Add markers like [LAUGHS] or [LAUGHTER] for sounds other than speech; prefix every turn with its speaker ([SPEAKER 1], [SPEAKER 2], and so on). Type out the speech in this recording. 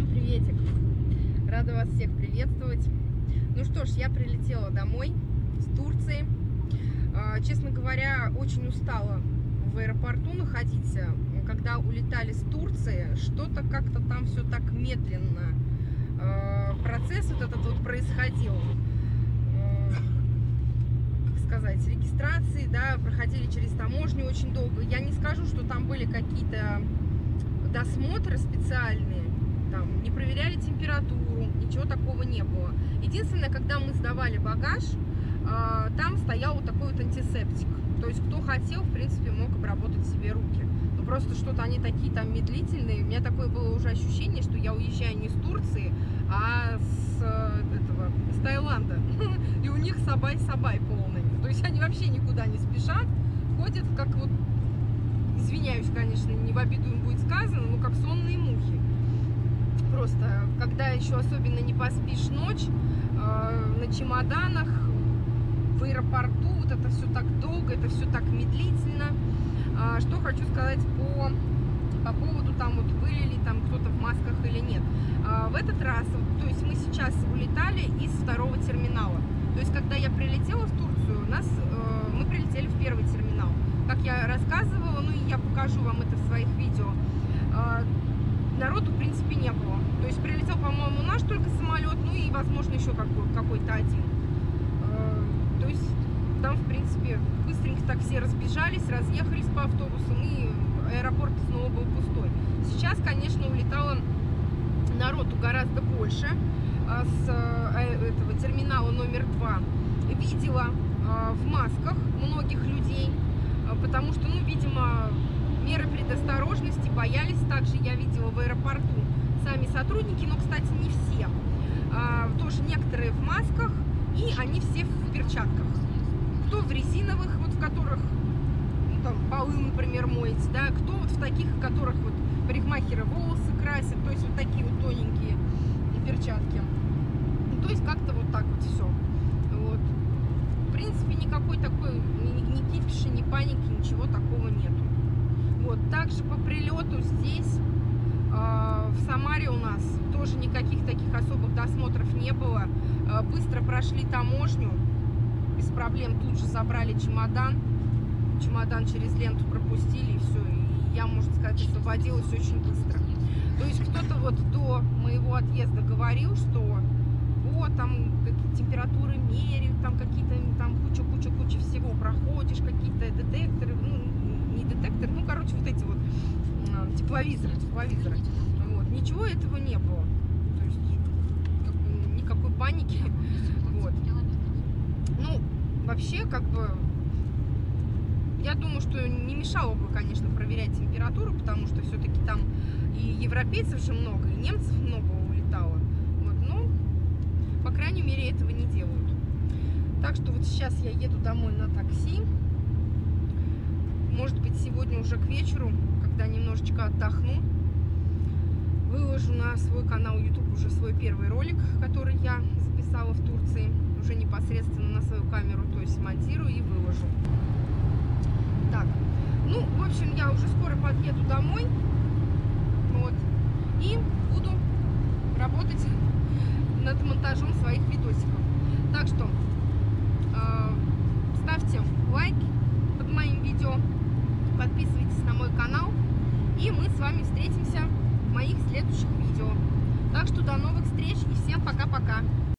[SPEAKER 1] Всем приветик! Рада вас всех приветствовать. Ну что ж, я прилетела домой с Турции. А, честно говоря, очень устала в аэропорту находиться. Когда улетали с Турции, что-то как-то там все так медленно. А, процесс вот этот вот происходил а, сказать, регистрации, да, проходили через таможню очень долго. Я не скажу, что там были какие-то досмотры специальные, не проверяли температуру, ничего такого не было. Единственное, когда мы сдавали багаж, э, там стоял вот такой вот антисептик. То есть, кто хотел, в принципе, мог обработать себе руки. Но просто что-то они такие там медлительные. У меня такое было уже ощущение, что я уезжаю не с Турции, а с, э, этого, с Таиланда. [LAUGHS] И у них сабай-сабай полный. То есть, они вообще никуда не спешат, ходят как вот извиняюсь, конечно, не в обиду им будет сказано, но как сонные мухи. Просто, когда еще особенно не поспишь ночь, э, на чемоданах, в аэропорту, вот это все так долго, это все так медлительно. А, что хочу сказать по, по поводу, там вот вылили там кто-то в масках или нет. А, в этот раз, то есть мы сейчас улетали из второго терминала. То есть, когда я прилетела в Турцию, нас, э, мы прилетели в первый терминал как я рассказывала, ну и я покажу вам это в своих видео, а, народу, в принципе, не было. То есть прилетел, по-моему, наш только самолет, ну и, возможно, еще какой-то один. А, то есть там, в принципе, быстренько так все разбежались, разъехались по автобусам, и аэропорт снова был пустой. Сейчас, конечно, улетало народу гораздо больше а, с э, этого терминала номер два. Видела в масках многих людей, потому что, ну, видимо, меры предосторожности боялись. Также я видела в аэропорту сами сотрудники, но, кстати, не все. А, тоже некоторые в масках, и они все в перчатках. Кто в резиновых, вот в которых, ну, там, полы, например, моете, да, кто вот в таких, в которых вот парикмахеры волосы красят, то есть вот такие вот тоненькие перчатки. Ну, то есть как-то вот так вот все. Вот. В принципе, никакой такой, ни, ни кипиши, ни паники, ничего также по прилету здесь, э, в Самаре у нас тоже никаких таких особых досмотров не было. Э, быстро прошли таможню, без проблем тут же забрали чемодан. Чемодан через ленту пропустили и все. И я, можно сказать, освободилась очень быстро. То есть кто-то вот до моего отъезда говорил, что вот, там температуры меряют, там какие-то там куча-куча-куча всего проходишь, какие-то детекторы, ну, не детекторы, ну, короче, вот эти вот тепловизоры, тепловизоры. Вот. Ничего этого не было. То есть как никакой паники. Вот. Ну, вообще, как бы, я думаю, что не мешало бы, конечно, проверять температуру, потому что все-таки там и европейцев же много, и немцев много улетало. По крайней мере, этого не делают. Так что вот сейчас я еду домой на такси. Может быть, сегодня уже к вечеру, когда немножечко отдохну, выложу на свой канал YouTube уже свой первый ролик, который я записала в Турции. Уже непосредственно на свою камеру, то есть монтирую и выложу. Так, ну, в общем, я уже скоро подъеду домой. Вот. И буду работать над монтажом своих видосиков. И мы с вами встретимся в моих следующих видео. Так что до новых встреч и всем пока-пока.